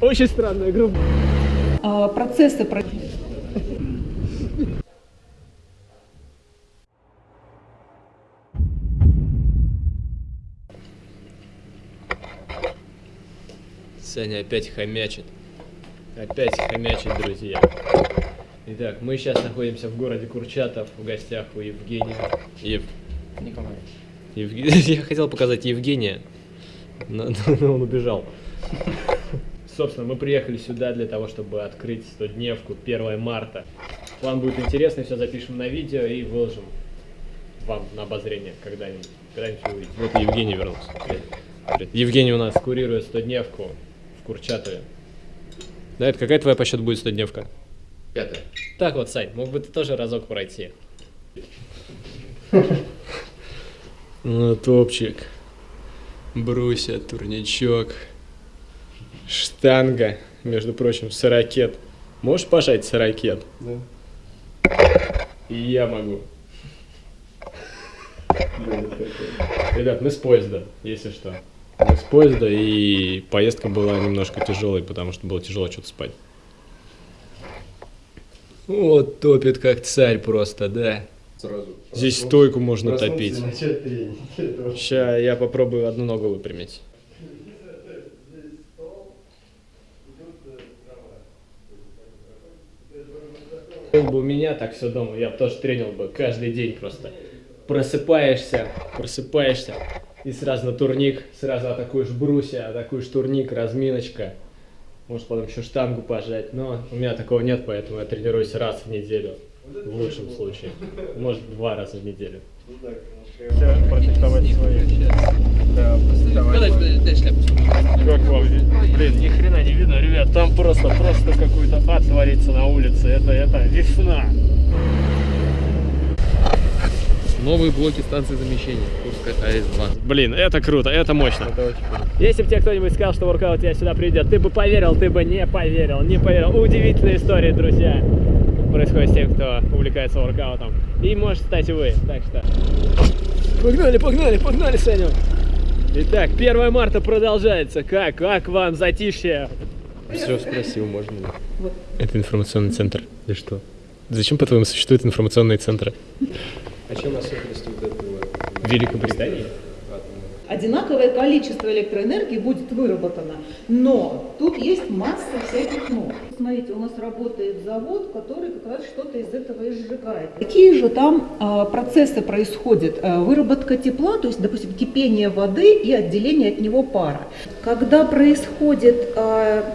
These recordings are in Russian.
Очень странная группа. А, процессы про- Саня опять хомячит. Опять хомячит, друзья. Итак, мы сейчас находимся в городе Курчатов, в гостях у Евгения. Ев... Николай. Евге- Я хотел показать Евгения, но, но он убежал. Собственно, мы приехали сюда для того, чтобы открыть 100-дневку 1 марта. План будет интересный, все запишем на видео и выложим вам на обозрение когда-нибудь. Когда-нибудь увидите. Вот Евгений вернулся. Привет. Привет. Евгений у нас курирует 100-дневку в Курчатове. Да, это какая твоя по счету будет 100-дневка? Пятое. Так вот, Сань, мог бы ты тоже разок пройти. Ну, топчик. Бруся, турничок. Штанга, между прочим, сорокет. Можешь пожать сорокет? Да. И я могу. Ребят, мы с поезда, если что. Мы с поезда, и поездка была немножко тяжелой, потому что было тяжело что-то спать. Вот топит как царь просто, да. Сразу. Здесь стойку можно топить. Сейчас я попробую одну ногу выпрямить. Был бы у меня так все дома, я бы тоже тренил бы каждый день просто. Просыпаешься, просыпаешься, и сразу на турник, сразу атакуешь брусья, атакуешь турник, разминочка. Может потом еще штангу пожать, но у меня такого нет, поэтому я тренируюсь раз в неделю, в лучшем случае. Может два раза в неделю. Протестовать свои. Да, Как вам? Блин, ни хрена не видно, ребят. Там просто, просто какой-то ад творится на улице. Это, это весна. Новые блоки станции замещения. Курская АЭС-2. Блин, это круто, это мощно. Это очень круто. Если бы тебе кто-нибудь сказал, что воркаут тебя сюда придет, ты бы поверил, ты бы не поверил, не поверил. Удивительная история, друзья. Происходит с тем, кто увлекается воркаутом. И может стать и вы. Так что... Погнали, погнали, погнали, Саню. Итак, 1 марта продолжается. Как? Как вам затишье? Все спросил, можно ли? Это информационный центр. Ты что? Зачем, по-твоему, существуют информационные центры? А чем особенность вот этого? В Великобритании? Одинаковое количество электроэнергии будет выработано, но тут есть масса всяких но. Смотрите, у нас работает завод, который как раз что-то из этого и сжигает. Какие же там а, процессы происходят? А, выработка тепла, то есть, допустим, кипение воды и отделение от него пара. Когда происходит а,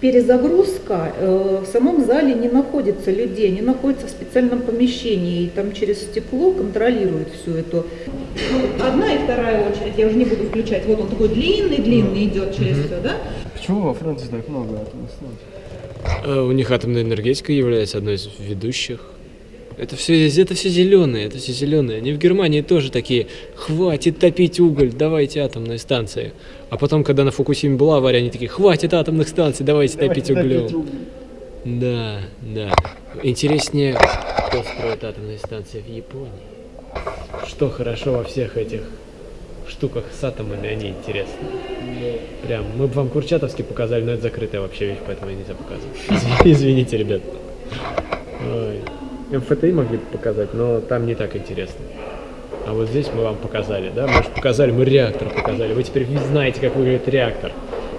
перезагрузка, э, в самом зале не находится людей, они находятся в специальном помещении, и там через стекло контролируют всю эту. Ну, одна и вторая очередь, я уже не буду включать, вот он такой длинный, длинный идет через все, да? Почему во Франции так много атомных станций? Э, У них атомная энергетика является одной из ведущих. Это все, это все зеленые, это все зеленые. Они в Германии тоже такие, хватит топить уголь, давайте атомные станции. А потом, когда на Фукусиме была авария, они такие, хватит атомных станций, давайте, топить углем. Да, да. Интереснее, кто строит атомные станции в Японии. Что хорошо во всех этих штуках с атомами, они интересны. Прям, мы бы вам Курчатовский показали, но это закрытая вообще вещь, поэтому нельзя показывать. Извини- Извините, ребят. Ой. МФТИ могли бы показать, но там не так интересно. А вот здесь мы вам показали, да? Мы же показали, мы реактор показали. Вы теперь знаете, как выглядит реактор.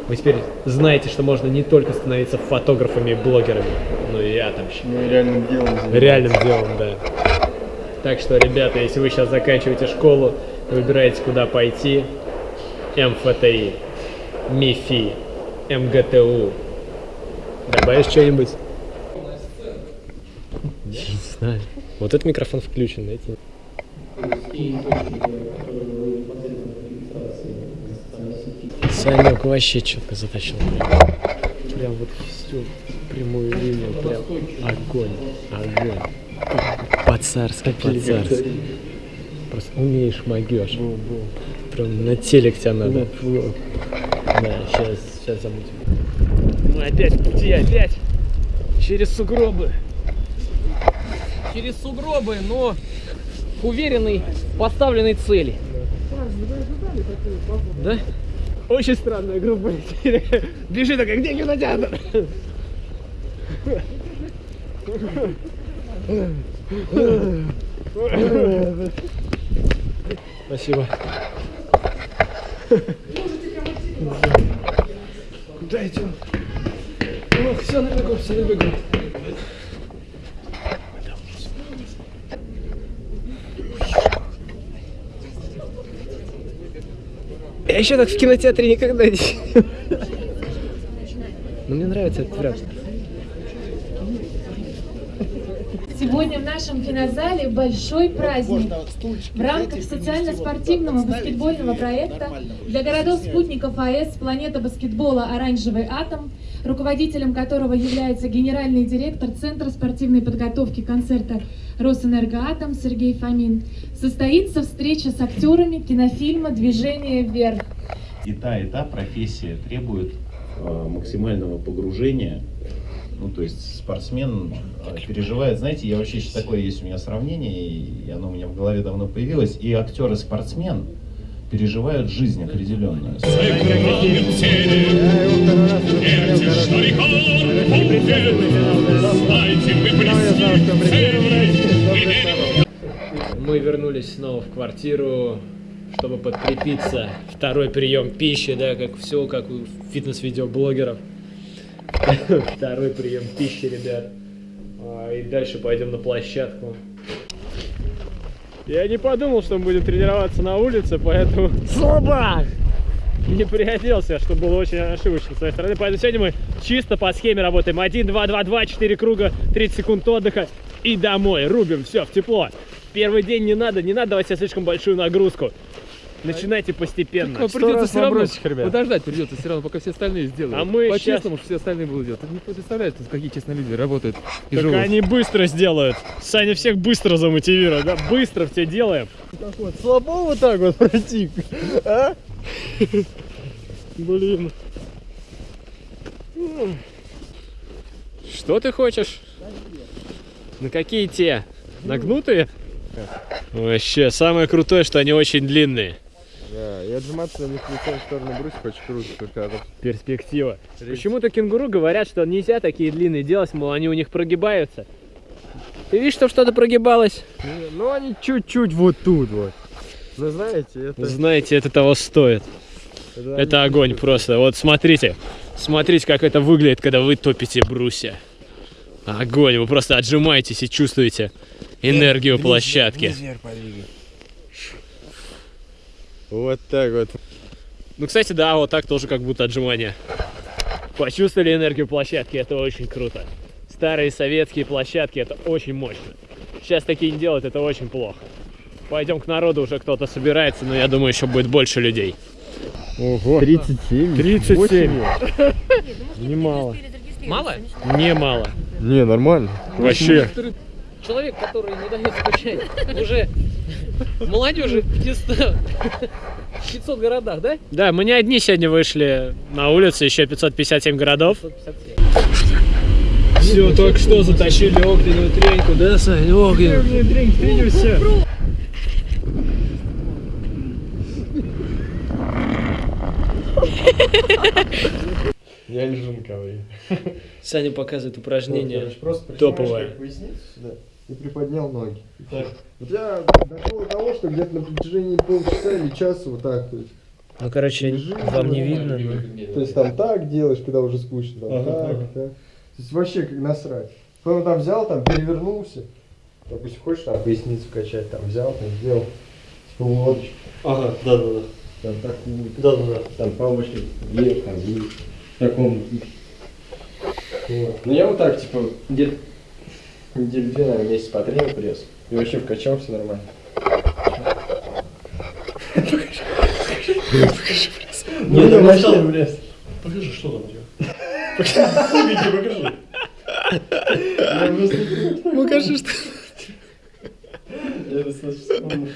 Вы теперь знаете, что можно не только становиться фотографами и блогерами, но и атомщиками. Ну реальным делом заниматься. Реальным делом, да. Так что, ребята, если вы сейчас заканчиваете школу, выбираете, куда пойти, МФТИ, МИФИ, МГТУ. Добавишь что-нибудь? Не знаю. Вот этот микрофон включен, эти... Санек вообще четко затащил. Прям вот всю прямую линию, прям огонь, огонь. По-царски, по-царски. Просто умеешь, могешь. Прям на телек тебя надо. Да, сейчас, сейчас замутим. Мы опять в пути, опять. Через сугробы. Через сугробы, но к уверенной поставленной цели. Да? Очень странная группа. Бежи такая, где кинотеатр? Спасибо. Куда идем? Ох, все на бегу, все на бегу. Я еще так в кинотеатре никогда не. Но мне нравится этот вариант. Сегодня в нашем кинозале большой праздник. В рамках социально-спортивного баскетбольного проекта для городов-спутников АЭС «Планета баскетбола. Оранжевый атом», руководителем которого является генеральный директор Центра спортивной подготовки концерта «Росэнергоатом» Сергей Фомин, состоится встреча с актерами кинофильма «Движение вверх». и та, и та профессия требует э, максимального погружения. Ну, то есть спортсмен переживает, знаете, я вообще еще такое есть у меня сравнение, и оно у меня в голове давно появилось, и актер и спортсмен переживают жизнь определенную. Мы вернулись снова в квартиру, чтобы подкрепиться. Второй прием пищи, да, как все, как у фитнес-видеоблогеров. Второй прием пищи, ребят. И дальше пойдем на площадку. Я не подумал, что мы будем тренироваться на улице, поэтому слабак! Не приоделся, что было очень ошибочно с своей стороны. Поэтому сегодня мы чисто по схеме работаем. 1, 2, 2, 2, 4 круга, 30 секунд отдыха и домой. Рубим, все, в тепло. Первый день не надо, не надо давать себе слишком большую нагрузку. Начинайте постепенно. Ну, придется все равно ребят? подождать придется все равно, пока все остальные сделают. А мы По-честному, что все остальные будут делать. Ты не представляешь, какие честные люди работают и Так живут. они быстро сделают. Саня всех быстро замотивирует, да? Быстро все делаем. Слабо вот так вот пройти, а? Блин. Что ты хочешь? На какие те? Нагнутые? Вообще, самое крутое, что они очень длинные. Да, и отжиматься на них лицом в сторону брусьев очень круто, только это Перспектива. Почему-то кенгуру говорят, что нельзя такие длинные делать, мол, они у них прогибаются. Ты видишь, что что-то прогибалось? Ну, они чуть-чуть вот тут вот. Ну, знаете, это... Знаете, это того стоит. Это огонь просто. Вот смотрите. Смотрите, как это выглядит, когда вы топите брусья. Огонь. Вы просто отжимаетесь и чувствуете энергию площадки. Вот так вот. Ну, кстати, да, вот так тоже как будто отжимания. Почувствовали энергию площадки, это очень круто. Старые советские площадки, это очень мощно. Сейчас такие не делают, это очень плохо. Пойдем к народу, уже кто-то собирается, но я думаю, еще будет больше людей. Ого. 37. 37. Восемь. Немало. Мало? Немало. Не, нормально. Вообще. Человек, который не дает скучать уже молодежи в 500, 500 городах, да? Да, мы не одни сегодня вышли на улицу, еще 557 городов. 557. Все, только что затащили огненную треньку, да, Сань? Огненную. треньку, тренимся. Я лежу на ковре. Саня показывает упражнение. Топовое. И приподнял ноги. И так. У тебя дошло до того, что где-то на протяжении полчаса или часа вот так, то есть. Ну, короче, Лежи, вам не видно. То есть там так делаешь, когда уже скучно, там так, так. То есть вообще как насрать. Потом там взял, там перевернулся. Допустим, хочешь там поясницу качать, там взял, там сделал типа лодочку. Ага, да, да, да. Там такую, Да, да, да. там помощник вверх, там вниз. В таком. Вот. Ну я вот так, типа, где-то недели две, наверное, месяц потренил пресс. И вообще вкачал все нормально. Покажи пресс. Не, не, вообще пресс. Покажи, что там у тебя. Покажи. Покажи, что. Я достаточно вспомнил.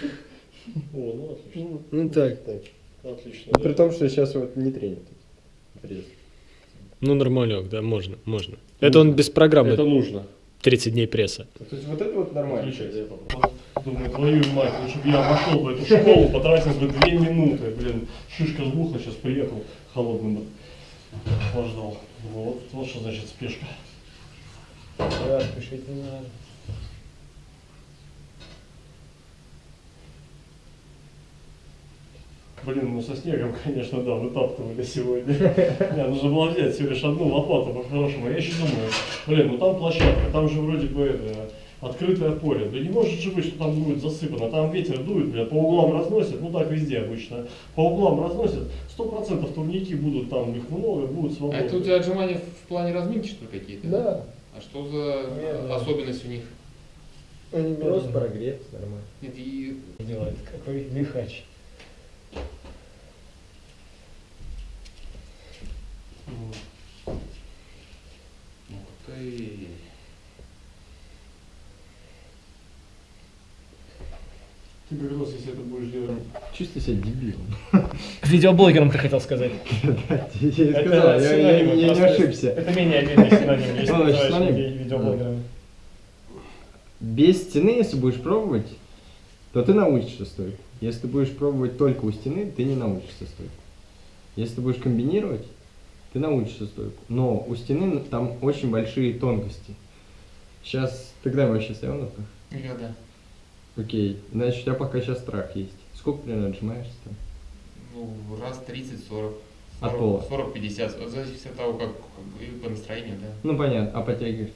О, ну отлично. Ну так, так. Отлично. При том, что сейчас вот не тренит. Пресс. Ну, нормалек, да, можно, можно. Это он без программы. Это нужно. 30 дней пресса. То есть вот это вот нормально. Включай, я попробую. Думаю, твою мать, лучше бы я обошел бы эту школу, потратил бы две минуты. Блин, шишка сбухла, сейчас приехал холодным охлаждал. Вот, вот что значит спешка. Да, спешить не надо. Блин, ну со снегом, конечно, да, вытаптывали сегодня. Не, нужно было взять всего лишь одну лопату по-хорошему. Я еще думаю, блин, ну там площадка, там же вроде бы это, открытое поле. Да не может же быть, что там будет засыпано. Там ветер дует, блядь, по углам разносит, ну так везде обычно. По углам разносит, сто процентов турники будут там, их много, будут А свободны. это у тебя отжимания в плане разминки, что ли, какие-то? Да. А что за Медленно. особенность у них? Они просто прогреться нормально. Нет, и Делает какой лихач. М. Ух ты. Ты как раз, если это будешь делать. Чувствую себя дебилом. Видеоблогером ты хотел сказать. Я сказал, я- не ошибся. Это менее обидный синоним, если Ну, называешь видеоблогерами. Без стены, если будешь пробовать, то ты научишься стойку. Если ты будешь пробовать только у стены, ты не научишься стойку. Если ты будешь комбинировать, ты научишься стойку. Но у стены там очень большие тонкости. Сейчас, тогда вообще стоял на руках? Никогда. Окей, значит, у тебя пока сейчас страх есть. Сколько примерно отжимаешься там? Ну, раз 30-40. От пола. 40-50. Зависит от того, как как и по настроению, да. Ну понятно, а подтягиваешь?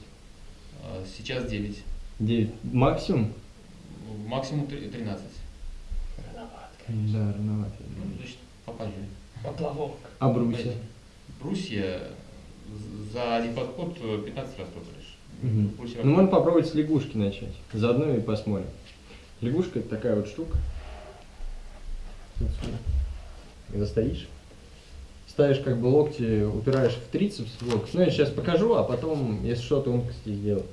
А Сейчас 9. 9. Максимум? Максимум три- 13. Да, рановато. Ну, Значит, попозже. Поплавок. А брусья? За один подход э, 15 раз топаешь. Брусья Ну, можно попробовать с лягушки начать. Заодно и посмотрим. Лягушка это такая вот штука. Когда стоишь, ставишь как бы локти, упираешь в трицепс в локоть. Ну, я сейчас покажу, а потом, если что, тонкости сделаю.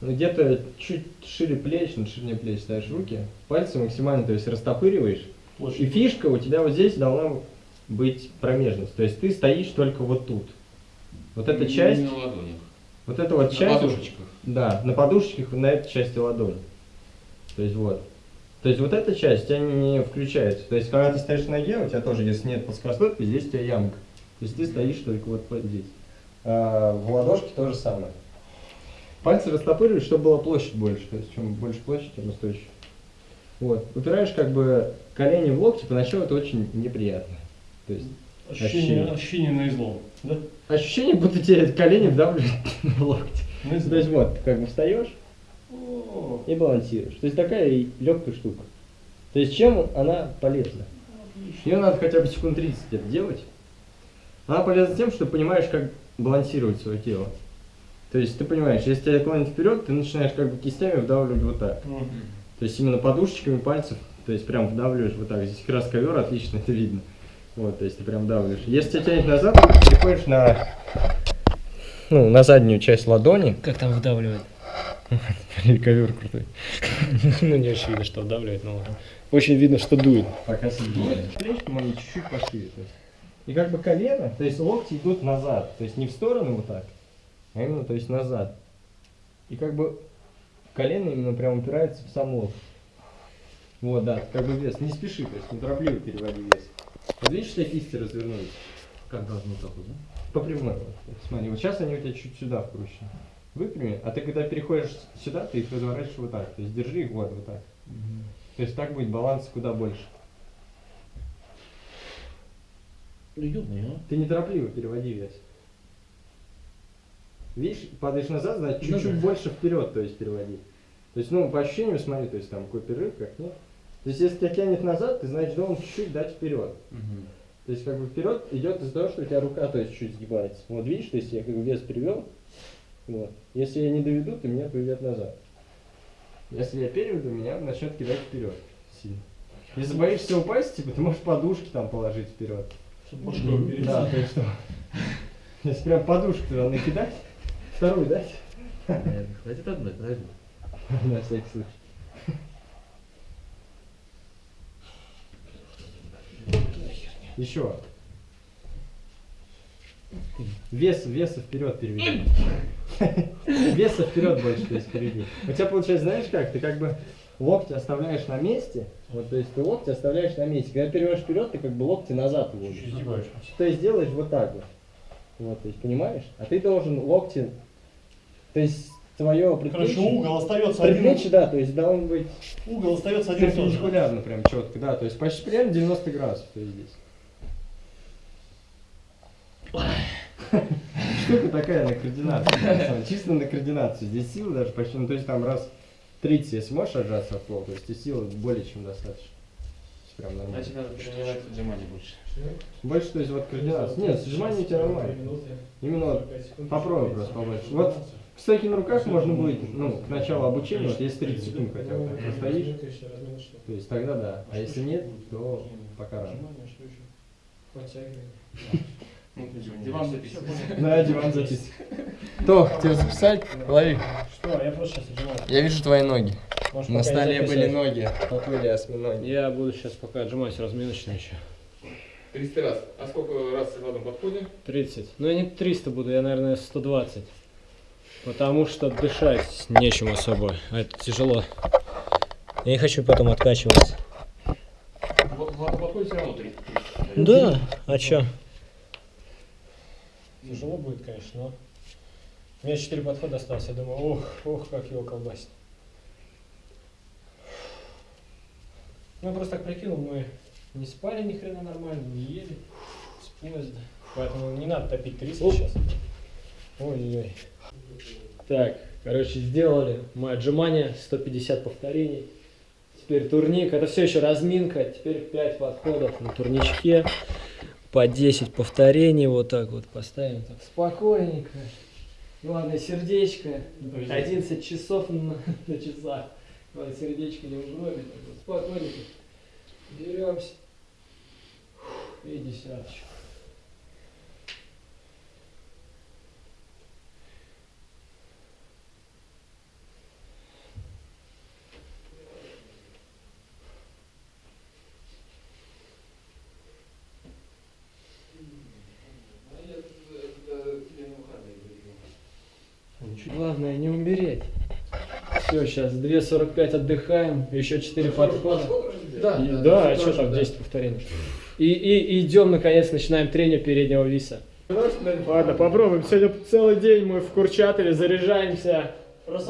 Ну, где-то чуть шире плеч, на ширине плеч ставишь руки, пальцы максимально, то есть растопыриваешь. И фишка у тебя вот здесь должна быть промежность. То есть ты стоишь только вот тут. Вот эта часть, на ладонях. вот эта вот На часть. подушечках. Да, на подушечках на этой части ладони. То есть вот. То есть вот эта часть у тебя не включается. То есть когда ты стоишь на ноге, у тебя тоже, если нет плоскостопия, здесь у тебя ямка. То есть ты стоишь только вот здесь. А в ладошке то же самое. Пальцы растопыриваешь, чтобы была площадь больше. То есть чем больше площадь, тем устойчивее. Вот. Упираешь как бы колени в локти, поначалу это очень неприятно. То есть Ощущение, Ощущение. ощущение на излом. Да? ощущение, будто тебе колени вдавливают локти. На То есть вот, как бы встаешь, и балансируешь. То есть такая легкая штука. То есть чем она полезна? Ее надо хотя бы секунд 30 где-то делать. Она полезна тем, что ты понимаешь, как балансировать свое тело. То есть ты понимаешь, если тебя клонит вперед, ты начинаешь как бы кистями вдавливать вот так. Мгм. То есть именно подушечками пальцев, то есть прям вдавливаешь вот так. Здесь как раз ковер, отлично это видно. Вот, то есть ты прям вдавливаешь. Если тебя тянет назад, ты переходишь на, ну, на заднюю часть ладони. Как там вдавливает? Ковер крутой. Ну, не очень видно, что вдавливает, но очень видно, что дует. Пока сидит. Плечки мои чуть-чуть пошире. И как бы колено, то есть локти идут назад. То есть не в сторону вот так, а именно то есть назад. И как бы колено именно прям упирается в сам локоть. Вот, да, как бы вес. Не спеши, то есть неторопливо переводи вес. Вот видишь, что кисти развернулись? Как должно так вот, да? По прямой. Смотри, вот сейчас они у тебя чуть сюда вкручены. Выпрями, а ты когда переходишь сюда, ты их разворачиваешь вот так. То есть держи их вот, вот так. То есть так будет баланс куда больше. Ты неторопливо переводи вес. Видишь, падаешь назад, значит чуть-чуть больше вперед, то есть переводи. То есть, ну, по ощущениям смотри, то есть там какой перерыв, как нет. То есть, если тебя тянет назад, ты значит должен чуть-чуть дать вперед. То есть, как бы вперед идет из-за того, что у тебя рука, то есть, чуть сгибается. Вот видишь, то есть я как бы вес привел. Вот. Если я не доведу, то меня поведет назад. Если я переведу, меня начнет кидать вперед. Сильно. Если боишься упасть, типа, ты можешь подушки там положить вперед. Чтоб башкой перейти. Да, то есть что? Если прям подушку туда накидать, вторую дать, Хватит одной, подожди. на всякий случай. Еще. Вес, веса вперед переведи. Веса вперед больше, то есть переведи. У тебя получается, знаешь как? Ты как бы локти оставляешь на месте, вот, то есть ты локти оставляешь на месте. Когда переводишь вперед, ты как бы локти назад уводишь. То есть делаешь вот так вот. Вот, то есть, понимаешь? А ты должен локти, то есть твое Короче, предплечье, угол остается один. предплечье, да, то есть должен быть Угол остается один перпендикулярно прям четко, да, то есть почти прям 90 градусов, то есть здесь. Штука такая на координацию, чисто на координацию. Здесь силы даже почти, ну то есть там раз 30, если можешь отжаться от пола, то есть и силы более чем достаточно. Прям нормально. Значит, надо тренировать отжимания больше. Больше, то есть вот координация. Нет, сжимание у тебя нормально. Именно вот попробуй просто побольше. Вот кстати, на руках можно будет, ну, к началу обучения, вот если 30 секунд хотя бы так простоишь, то есть тогда да. А если нет, то пока рано. Ну, диван записывай. Да, диван записывай. То, тебе записать? Лови. Что, я просто сейчас отжимаю. Я вижу твои ноги. Может, На столе были ноги, поплыли осьминоги. Я буду сейчас пока отжимаюсь разминочно еще. 300 раз. А сколько раз в одном подходе? 30. Ну я не 300 буду, я, наверное, 120. Потому что дышать нечем особо. А это тяжело. Я не хочу потом откачиваться. В, в одном подходе все равно 300. Да, а чё? Тяжело будет, конечно, но... У меня 4 подхода осталось, я думаю, ох, ох, как его колбасит. Ну, я просто так прикинул, мы не спали ни хрена нормально, не ели с поезда. Поэтому не надо топить 300 сейчас. Ой-ой-ой. Так, короче, сделали мы отжимания, 150 повторений. Теперь турник, это все еще разминка, теперь 5 подходов на турничке. По 10 повторений, вот так вот поставим, так спокойненько. Главное сердечко, 11 часов на, на часах. Главное сердечко не угробит, вот спокойненько. Беремся. И десяточку. Главное не умереть. Все, сейчас 2.45 отдыхаем, еще 4 подхода. Да, И- да, а что там 10 повторений? И, и идем, наконец, начинаем тренинг переднего виса. Ладно, попробуем. Сегодня целый день мы в Курчатове заряжаемся,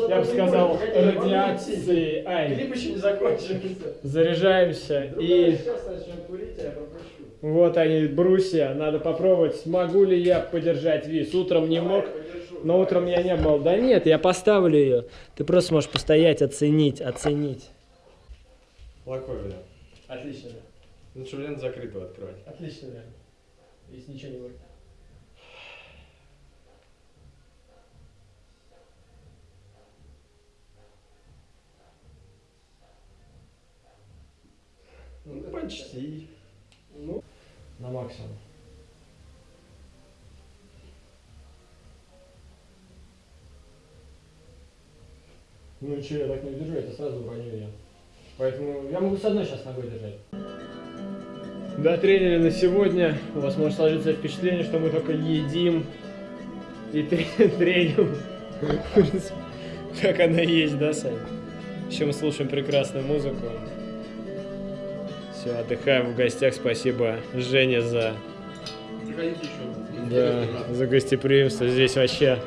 я бы сказал, радиацией. Ай, Клип еще не закончился. заряжаемся и... Курить, а. Вот они, брусья. Надо попробовать, смогу ли я подержать вис. Утром не мог, но утром я не был. Да нет, я поставлю ее. Ты просто можешь постоять, оценить, оценить. Плохой вариант. Отлично, да. Лучше вариант закрытого открывать. Отлично, да. Если ничего не будет. Ну, почти. Ну, на максимум. Ну что, я так не удержу, это сразу броню я. Поэтому я могу с одной сейчас ногой держать. Да, тренеры на сегодня. У вас может сложиться впечатление, что мы только едим и тре- треним. Как она есть, да, Сань? Еще мы слушаем прекрасную музыку. Все, отдыхаем в гостях. Спасибо, Жене, за Приходите еще. да, за гостеприимство. Здесь вообще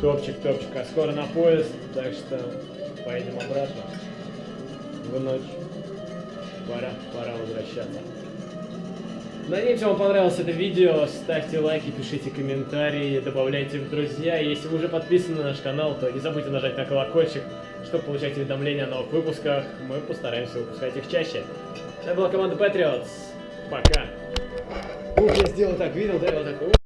топчик-топчик. А скоро на поезд, так что поедем обратно в ночь. Пора, пора возвращаться. Надеемся, вам понравилось это видео. Ставьте лайки, пишите комментарии, добавляйте в друзья. Если вы уже подписаны на наш канал, то не забудьте нажать на колокольчик, чтобы получать уведомления о новых выпусках. Мы постараемся выпускать их чаще. Это была команда Patriots. Пока. Ух, я сделал так, видел, да? Я вот так.